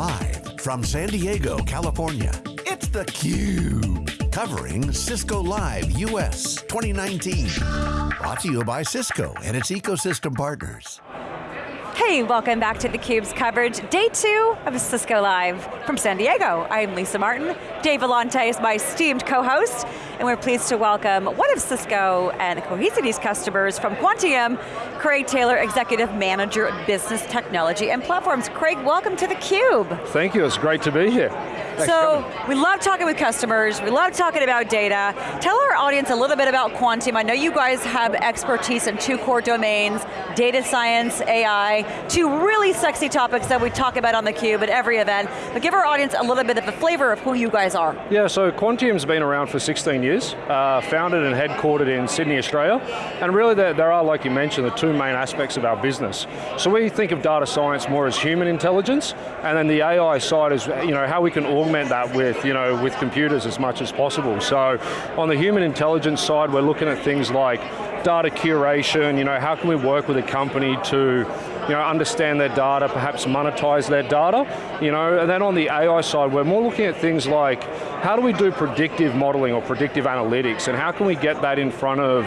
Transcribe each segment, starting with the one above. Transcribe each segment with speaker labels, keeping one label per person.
Speaker 1: Live from San Diego, California, it's theCUBE. Covering Cisco Live US 2019. Brought to you by Cisco and its ecosystem partners.
Speaker 2: Hey, welcome back to theCUBE's coverage. Day two of Cisco Live from San Diego. I'm Lisa Martin. Dave Vellante is my esteemed co-host, and we're pleased to welcome one of Cisco and Cohesity's customers from Quantium, Craig Taylor, Executive Manager of Business Technology and Platforms. Craig, welcome to theCUBE.
Speaker 3: Thank you, it's great to be here.
Speaker 2: So, we love talking with customers, we love talking about data. Tell our audience a little bit about Quantium. I know you guys have expertise in two core domains, data science, AI, two really sexy topics that we talk about on theCUBE at every event, but give our audience a little bit of a flavor of who you guys are.
Speaker 3: Yeah, so Quantium's been around for 16 years, uh, founded and headquartered in Sydney, Australia, and really there, there are, like you mentioned, the two main aspects of our business. So we think of data science more as human intelligence, and then the AI side is you know, how we can augment that with, you know, with computers as much as possible. So on the human intelligence side, we're looking at things like data curation, you know, how can we work with a company to you know, understand their data, perhaps monetize their data, you know, and then on the AI side, we're more looking at things like, how do we do predictive modeling or predictive analytics, and how can we get that in front of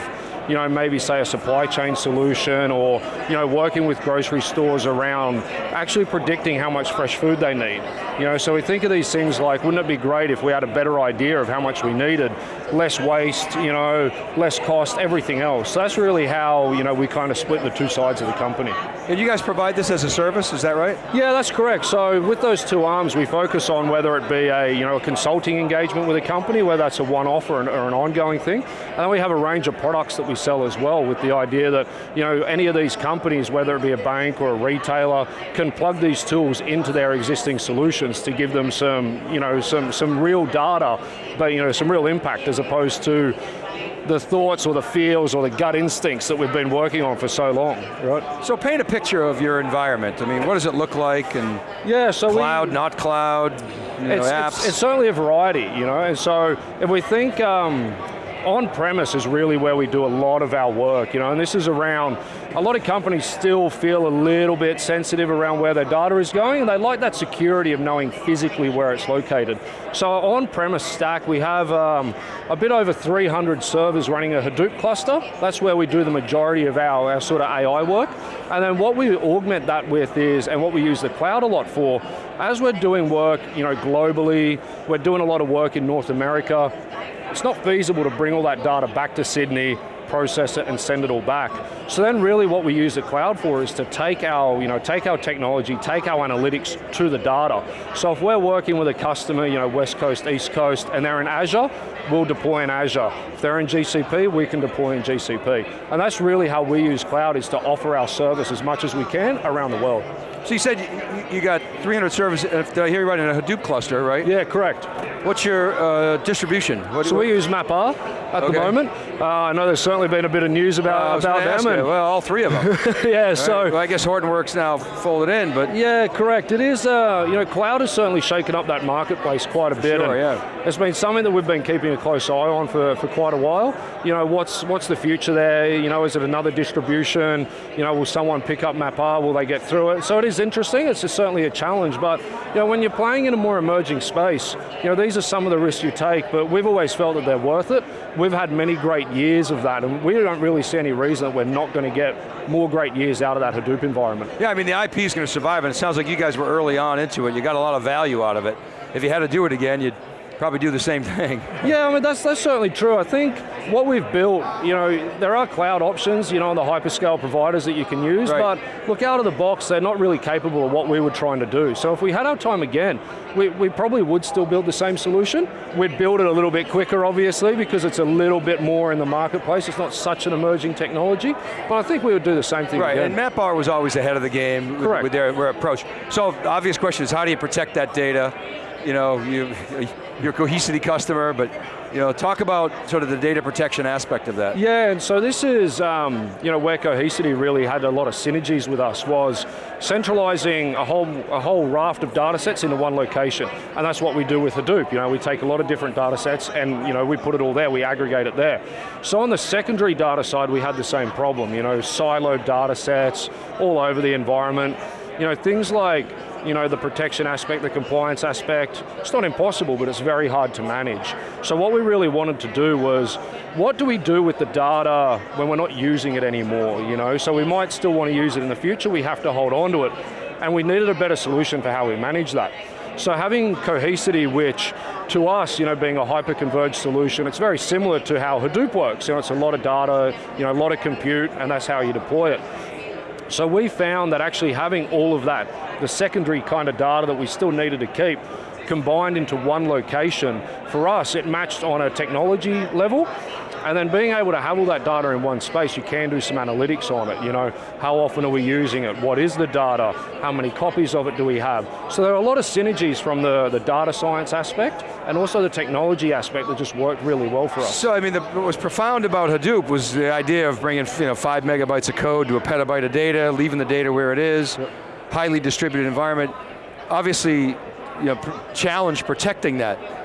Speaker 3: you know, maybe say a supply chain solution or, you know, working with grocery stores around actually predicting how much fresh food they need. You know, so we think of these things like, wouldn't it be great if we had a better idea of how much we needed, less waste, you know, less cost, everything else. So that's really how, you know, we kind of split the two sides of the company.
Speaker 4: And you guys provide this as a service, is that right?
Speaker 3: Yeah, that's correct. So with those two arms, we focus on whether it be a, you know, a consulting engagement with a company, whether that's a one-off or, or an ongoing thing, and then we have a range of products that we sell as well with the idea that you know, any of these companies, whether it be a bank or a retailer, can plug these tools into their existing solutions to give them some, you know, some, some real data, but you know, some real impact as opposed to the thoughts or the feels or the gut instincts that we've been working on for so long, right?
Speaker 4: So paint a picture of your environment. I mean, what does it look like and
Speaker 3: yeah, so
Speaker 4: cloud,
Speaker 3: we,
Speaker 4: not cloud, you know,
Speaker 3: it's,
Speaker 4: apps?
Speaker 3: It's, it's, certainly a variety, you know, and so if we think, um, on-premise is really where we do a lot of our work, you know, and this is around, a lot of companies still feel a little bit sensitive around where their data is going, and they like that security of knowing physically where it's located. So on-premise stack, we have um, a bit over 300 servers running a Hadoop cluster. That's where we do the majority of our, our sort of AI work. And then what we augment that with is, and what we use the cloud a lot for, as we're doing work you know, globally, we're doing a lot of work in North America, it's not feasible to bring all that data back to Sydney, process it and send it all back. So then really what we use the cloud for is to take our, you know, take our technology, take our analytics to the data. So if we're working with a customer, you know, West Coast, East Coast, and they're in Azure, we'll deploy in Azure. If they're in GCP, we can deploy in GCP. And that's really how we use cloud, is to offer our service as much as we can around the world.
Speaker 4: So you said you got 300 servers, did I hear you right, in a Hadoop cluster, right?
Speaker 3: Yeah, correct.
Speaker 4: What's your uh, distribution? What,
Speaker 3: so we use MapR at okay. the moment. Uh, I know there's certainly been a bit of news about, uh, about them.
Speaker 4: And, well, all three of them.
Speaker 3: yeah, right. so.
Speaker 4: Well, I guess Hortonworks now folded in, but.
Speaker 3: Yeah, correct. It is, uh, you know, cloud has certainly shaken up that marketplace quite a bit.
Speaker 4: Sure, yeah.
Speaker 3: It's been something that we've been keeping a close eye on for, for quite a while. You know, what's, what's the future there? You know, is it another distribution? You know, will someone pick up MapR? Will they get through it? So it is interesting. It's certainly a challenge, but you know, when you're playing in a more emerging space, you know, these are some of the risks you take, but we've always felt that they're worth it. We've had many great years of that, and we don't really see any reason that we're not going to get more great years out of that Hadoop environment.
Speaker 4: Yeah, I mean, the IP is going to survive, and it sounds like you guys were early on into it. You got a lot of value out of it. If you had to do it again, you'd probably do the same thing.
Speaker 3: Yeah, I mean, that's, that's certainly true. I think what we've built, you know, there are cloud options, you know, on the hyperscale providers that you can use, right. but look, out of the box, they're not really capable of what we were trying to do. So if we had our time again, we, we probably would still build the same solution. We'd build it a little bit quicker, obviously, because it's a little bit more in the marketplace. It's not such an emerging technology, but I think we would do the same thing
Speaker 4: right,
Speaker 3: again.
Speaker 4: and MapR was always ahead of the game
Speaker 3: with,
Speaker 4: with their, their approach. So obvious question is, how do you protect that data? You know, you, your Cohesity customer, but you know, talk about sort of the data protection aspect of that.
Speaker 3: Yeah, and so this is, um, you know, where Cohesity really had a lot of synergies with us was centralizing a whole, a whole raft of data sets into one location. And that's what we do with Hadoop. You know, we take a lot of different data sets and, you know, we put it all there, we aggregate it there. So on the secondary data side, we had the same problem, you know, siloed data sets all over the environment you know, things like you know, the protection aspect, the compliance aspect, it's not impossible, but it's very hard to manage. So what we really wanted to do was, what do we do with the data when we're not using it anymore, you know? So we might still want to use it in the future, we have to hold on to it, and we needed a better solution for how we manage that. So having Cohesity, which to us, you know, being a hyper-converged solution, it's very similar to how Hadoop works. You know, it's a lot of data, you know, a lot of compute, and that's how you deploy it. So we found that actually having all of that, the secondary kind of data that we still needed to keep, combined into one location, for us it matched on a technology level, and then being able to have all that data in one space, you can do some analytics on it. You know, how often are we using it? What is the data? How many copies of it do we have? So there are a lot of synergies from the, the data science aspect and also the technology aspect that just worked really well for us.
Speaker 4: So I mean, the, what was profound about Hadoop was the idea of bringing you know, five megabytes of code to a petabyte of data, leaving the data where it is, yep. highly distributed environment. Obviously, you know, challenge protecting that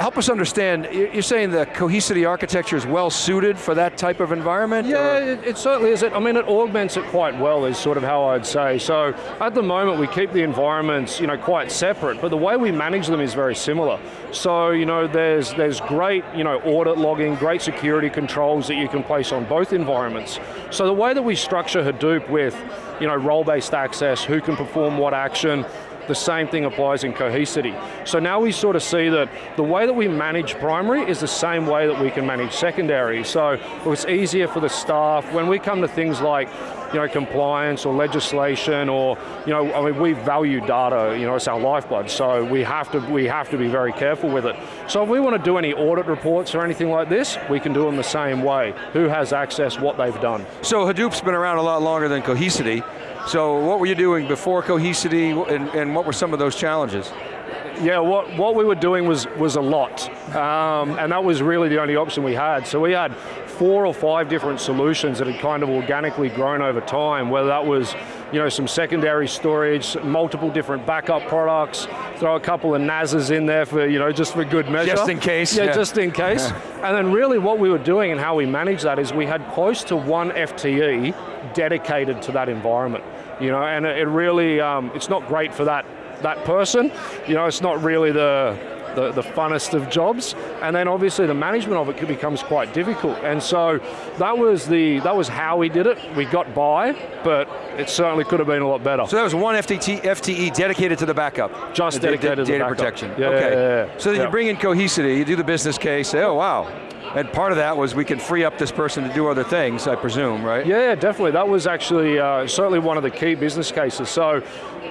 Speaker 4: help us understand, you're saying the Cohesity architecture is well suited for that type of environment?
Speaker 3: Yeah, it, it, certainly is. It, I mean, it augments it quite well is sort of how I'd say. So at the moment we keep the environments you know, quite separate, but the way we manage them is very similar. So you know, there's, there's great you know, audit logging, great security controls that you can place on both environments. So the way that we structure Hadoop with you know, role-based access, who can perform what action, the same thing applies in Cohesity. So now we sort of see that the way that we manage primary is the same way that we can manage secondary. So it's easier for the staff. When we come to things like you know, compliance or legislation or, you know, I mean, we value data, you know, it's our lifeblood, so we have to, we have to be very careful with it. So if we want to do any audit reports or anything like this, we can do them the same way. Who has access, what they've done.
Speaker 4: So Hadoop's been around a lot longer than Cohesity. So what were you doing before Cohesity and, and what were some of those challenges?
Speaker 3: Yeah, what, what we were doing was, was a lot. Um, and that was really the only option we had. So we had four or five different solutions that had kind of organically grown over time, whether that was you know, some secondary storage, multiple different backup products, throw a couple of NASs in there for, you know, just for good measure.
Speaker 4: Just in case.
Speaker 3: Yeah, yeah. just in case. and then really what we were doing and how we managed that is we had close to one FTE dedicated to that environment. You know, and it really, um, it's not great for that, that person. You know, it's not really the, the, the funnest of jobs, and then obviously the management of it becomes quite difficult. And so that was the that was how we did it. We got by, but it certainly could have been a lot better.
Speaker 4: So that was one FTT, FTE dedicated to the backup.
Speaker 3: Just dedicated to
Speaker 4: data
Speaker 3: backup.
Speaker 4: protection.
Speaker 3: Yeah,
Speaker 4: okay.
Speaker 3: Yeah, yeah,
Speaker 4: so then you bring in Cohesity, you do the business case, say, oh wow, and part of that was we can free up this person to do other things, I presume, right?
Speaker 3: Yeah, definitely. That was actually uh, certainly one of the key business cases. So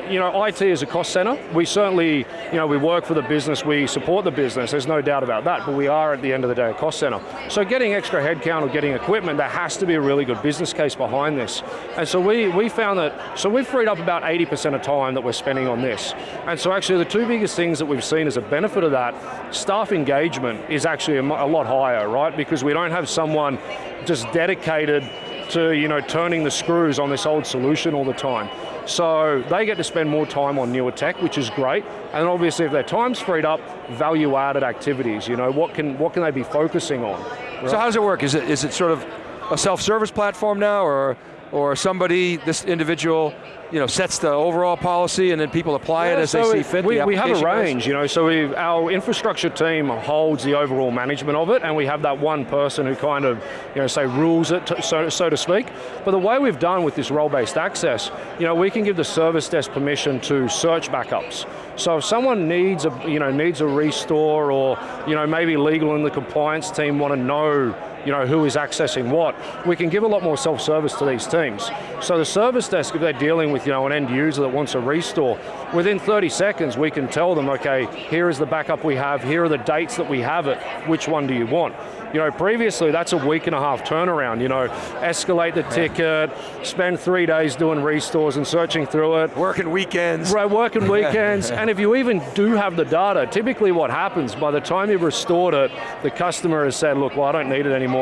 Speaker 3: you know, IT is a cost center. We certainly, you know, we work for the business, we support the business, there's no doubt about that, but we are at the end of the day a cost center. So getting extra headcount or getting equipment, there has to be a really good business case behind this. And so we, we found that, so we've freed up about 80% of time that we're spending on this. And so actually the two biggest things that we've seen as a benefit of that, staff engagement is actually a, a lot higher, right? Because we don't have someone just dedicated to you know, turning the screws on this old solution all the time. So they get to spend more time on newer tech, which is great. And obviously if their time's freed up, value added activities, you know, what can, what can they be focusing on?
Speaker 4: Right? So how does it work? Is it, is it sort of a self-service platform now, or or somebody, this individual, you know, sets the overall policy and then people apply yeah, it as so they see fit?
Speaker 3: We, we have a range, you know, so we our infrastructure team holds the overall management of it and we have that one person who kind of, you know, say rules it, to, so, so to speak. But the way we've done with this role-based access, you know, we can give the service desk permission to search backups. So if someone needs a, you know, needs a restore or, you know, maybe legal and the compliance team want to know you know, who is accessing what, we can give a lot more self-service to these teams. So the service desk, if they're dealing with you know, an end user that wants a restore, within 30 seconds we can tell them, okay, here is the backup we have, here are the dates that we have it, which one do you want? You know, previously that's a week and a half turnaround, you know, escalate the ticket, spend three days doing restores and searching through it.
Speaker 4: Working weekends.
Speaker 3: Right, working weekends, and if you even do have the data, typically what happens, by the time you've restored it, the customer has said, look, well I don't need it anymore,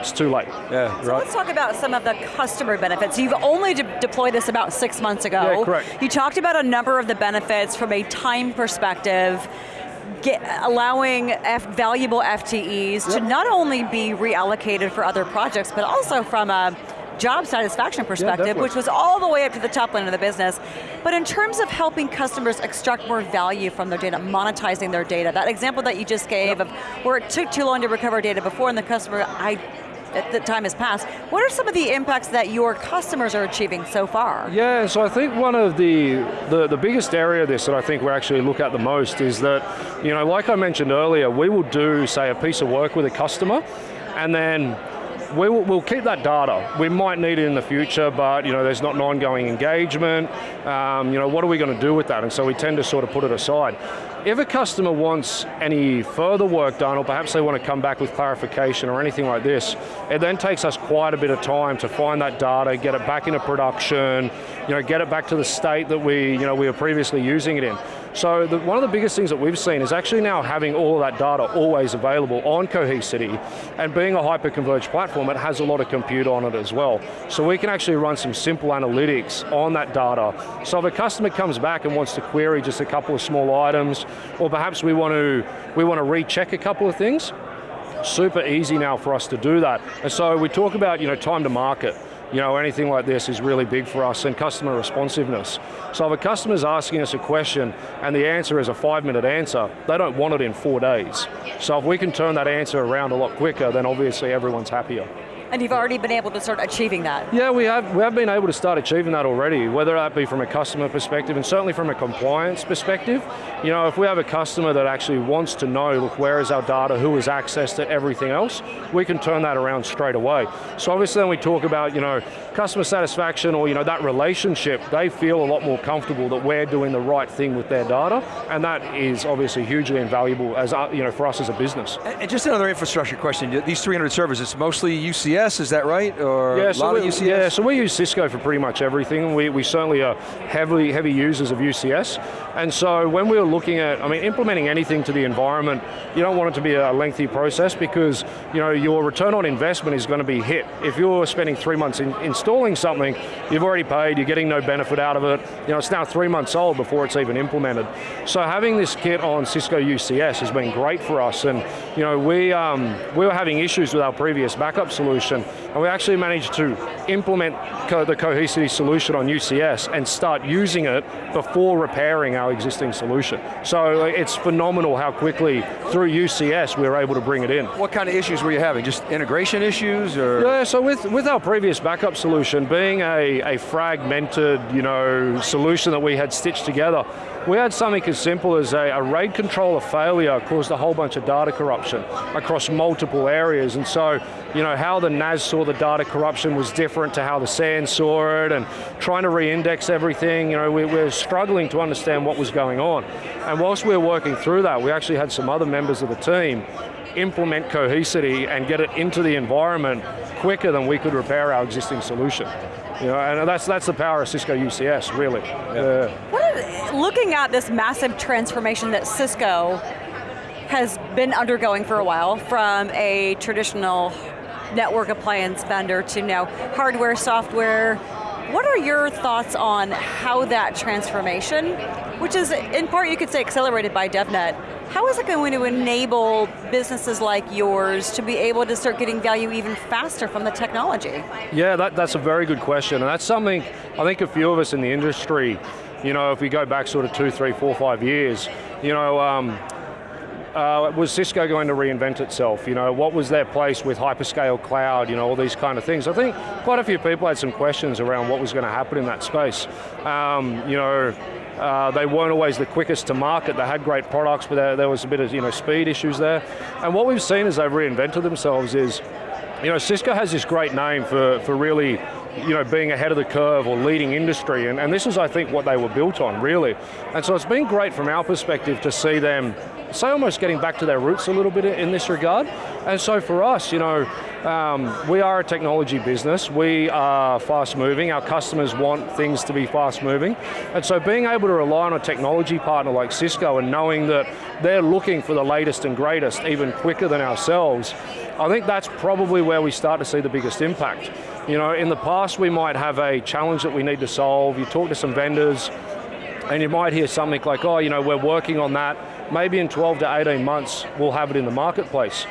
Speaker 3: it's too late.
Speaker 2: Yeah, so right. let's talk about some of the customer benefits. You've only de deployed this about six months ago.
Speaker 3: Yeah, correct.
Speaker 2: You talked about a number of the benefits from a time perspective get, allowing F, valuable FTEs yep. to not only be reallocated for other projects, but also from a job satisfaction perspective,
Speaker 3: definitely.
Speaker 2: which was all the way up to the top line of the business. But in terms of helping customers extract more value from their data, monetizing their data, that example that you just gave of where it took too long to recover data before and the customer, I at the time has passed. What are some of the impacts that your customers are achieving so far?
Speaker 3: Yeah, so I think one of the, the, the biggest area of this that I think we actually look at the most is that, you know, like I mentioned earlier, we will do, say, a piece of work with a customer, and then we will, we'll keep that data. We might need it in the future, but you know, there's not an ongoing engagement. Um, you know, what are we going to do with that? And so we tend to sort of put it aside. If a customer wants any further work done, or perhaps they want to come back with clarification or anything like this, it then takes us quite a bit of time to find that data, get it back into production, you know, get it back to the state that we, you know, we were previously using it in. So the, one of the biggest things that we've seen is actually now having all of that data always available on Cohesity, and being a hyper-converged platform, it has a lot of compute on it as well. So we can actually run some simple analytics on that data. So if a customer comes back and wants to query just a couple of small items, or perhaps we want to, we want to recheck a couple of things, super easy now for us to do that. And so we talk about you know, time to market you know, anything like this is really big for us and customer responsiveness. So if a customer's asking us a question and the answer is a five minute answer, they don't want it in four days. So if we can turn that answer around a lot quicker, then obviously everyone's happier.
Speaker 2: And you've already been able to start achieving that.
Speaker 3: Yeah, we have, we have been able to start achieving that already, whether that be from a customer perspective and certainly from a compliance perspective. You know, if we have a customer that actually wants to know, look, where is our data, who has access to everything else, we can turn that around straight away. So obviously then we talk about, you know, customer satisfaction or, you know, that relationship, they feel a lot more comfortable that we're doing the right thing with their data, and that is obviously hugely invaluable as, uh, you know, for us as a business.
Speaker 4: And just another infrastructure question, these 300 servers, it's mostly UCS, is that right? Or
Speaker 3: yeah,
Speaker 4: a
Speaker 3: so
Speaker 4: lot
Speaker 3: we,
Speaker 4: of UCS?
Speaker 3: Yeah, so we use Cisco for pretty much everything. We, we certainly are heavily heavy users of UCS. And so when we were looking at, I mean, implementing anything to the environment, you don't want it to be a lengthy process because you know, your return on investment is going to be hit. If you're spending three months in, installing something, you've already paid, you're getting no benefit out of it, you know, it's now three months old before it's even implemented. So having this kit on Cisco UCS has been great for us and you know, we, um, we were having issues with our previous backup solution and we actually managed to implement co the Cohesity solution on UCS and start using it before repairing our existing solution. So uh, it's phenomenal how quickly through UCS we were able to bring it in.
Speaker 4: What kind of issues were you having? Just integration issues or?
Speaker 3: Yeah, so with, with our previous backup solution, being a, a fragmented you know, solution that we had stitched together, we had something as simple as a, a RAID controller failure caused a whole bunch of data corruption across multiple areas, and so you know, how the NAS saw the data corruption was different to how the SAN saw it, and trying to re-index everything, you know, we, we're struggling to understand what was going on. And whilst we were working through that, we actually had some other members of the team implement Cohesity and get it into the environment quicker than we could repair our existing solution. You know, and that's, that's the power of Cisco UCS, really. Yeah.
Speaker 2: What, looking at this massive transformation that Cisco has been undergoing for a while from a traditional network appliance vendor to now hardware, software, what are your thoughts on how that transformation, which is in part you could say accelerated by DevNet, how is it going to enable businesses like yours to be able to start getting value even faster from the technology?
Speaker 3: Yeah, that, that's a very good question, and that's something I think a few of us in the industry, you know, if we go back sort of two, three, four, five years, you know, um, uh, was Cisco going to reinvent itself? You know, what was their place with hyperscale cloud, you know, all these kind of things. I think quite a few people had some questions around what was going to happen in that space. Um, you know, uh, they weren't always the quickest to market. They had great products, but there, there was a bit of you know speed issues there. And what we've seen as they've reinvented themselves is, you know, Cisco has this great name for, for really you know, being ahead of the curve or leading industry, and, and this is, I think, what they were built on, really. And so it's been great from our perspective to see them, say, almost getting back to their roots a little bit in this regard. And so for us, you know, um, we are a technology business, we are fast moving, our customers want things to be fast moving, and so being able to rely on a technology partner like Cisco and knowing that they're looking for the latest and greatest even quicker than ourselves, I think that's probably where we start to see the biggest impact. You know, in the past we might have a challenge that we need to solve, you talk to some vendors, and you might hear something like, oh, you know, we're working on that, maybe in 12 to 18 months we'll have it in the marketplace.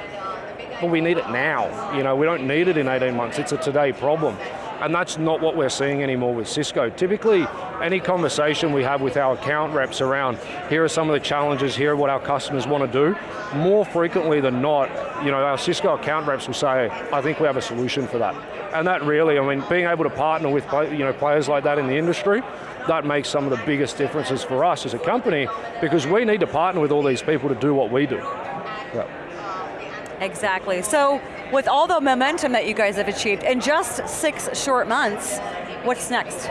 Speaker 3: We need it now, you know, we don't need it in 18 months, it's a today problem. And that's not what we're seeing anymore with Cisco. Typically, any conversation we have with our account reps around, here are some of the challenges, here are what our customers want to do, more frequently than not, you know, our Cisco account reps will say, I think we have a solution for that. And that really, I mean, being able to partner with you know, players like that in the industry, that makes some of the biggest differences for us as a company because we need to partner with all these people to do what we do.
Speaker 2: Exactly, so with all the momentum that you guys have achieved in just six short months, what's next?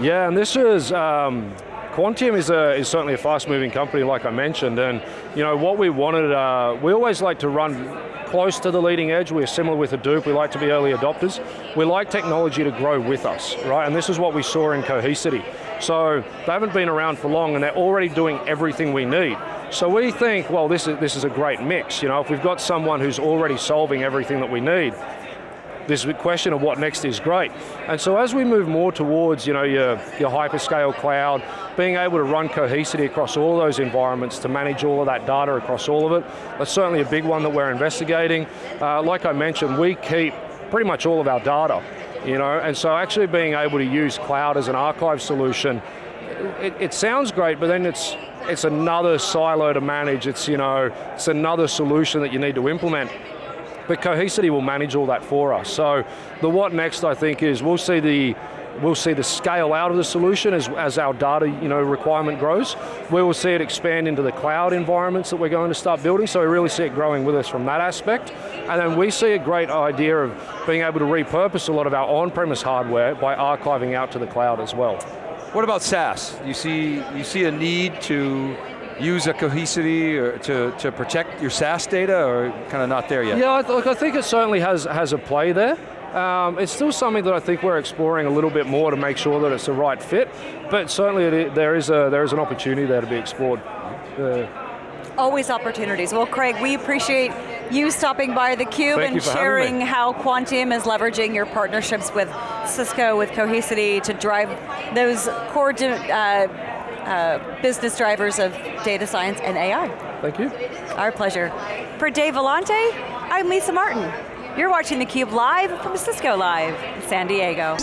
Speaker 3: Yeah, and this is, um, Quantium is, a, is certainly a fast moving company like I mentioned, and you know, what we wanted, uh, we always like to run close to the leading edge. We're similar with Hadoop, we like to be early adopters. We like technology to grow with us, right? And this is what we saw in Cohesity. So they haven't been around for long and they're already doing everything we need. So we think, well, this is, this is a great mix. You know, if we've got someone who's already solving everything that we need, this question of what next is great. And so as we move more towards you know, your, your hyperscale cloud, being able to run Cohesity across all those environments to manage all of that data across all of it, that's certainly a big one that we're investigating. Uh, like I mentioned, we keep pretty much all of our data, you know, and so actually being able to use cloud as an archive solution, it, it sounds great, but then it's it's another silo to manage, it's, you know, it's another solution that you need to implement but Cohesity will manage all that for us. So the what next I think is we'll see the we'll see the scale out of the solution as, as our data you know, requirement grows. We will see it expand into the cloud environments that we're going to start building, so we really see it growing with us from that aspect. And then we see a great idea of being able to repurpose a lot of our on-premise hardware by archiving out to the cloud as well.
Speaker 4: What about SaaS? You see, you see a need to use a cohesity or to, to protect your SaaS data or kind of not there yet?
Speaker 3: Yeah, look, I think it certainly has, has a play there. Um, it's still something that I think we're exploring a little bit more to make sure that it's the right fit, but certainly it, there, is a, there is an opportunity there to be explored. Uh,
Speaker 2: Always opportunities. Well, Craig, we appreciate you stopping by theCUBE and sharing how Quantium is leveraging your partnerships with Cisco, with Cohesity to drive those core uh, uh, business drivers of data science and AI.
Speaker 3: Thank you.
Speaker 2: Our pleasure. For Dave Vellante, I'm Lisa Martin. You're watching theCUBE live from Cisco Live in San Diego.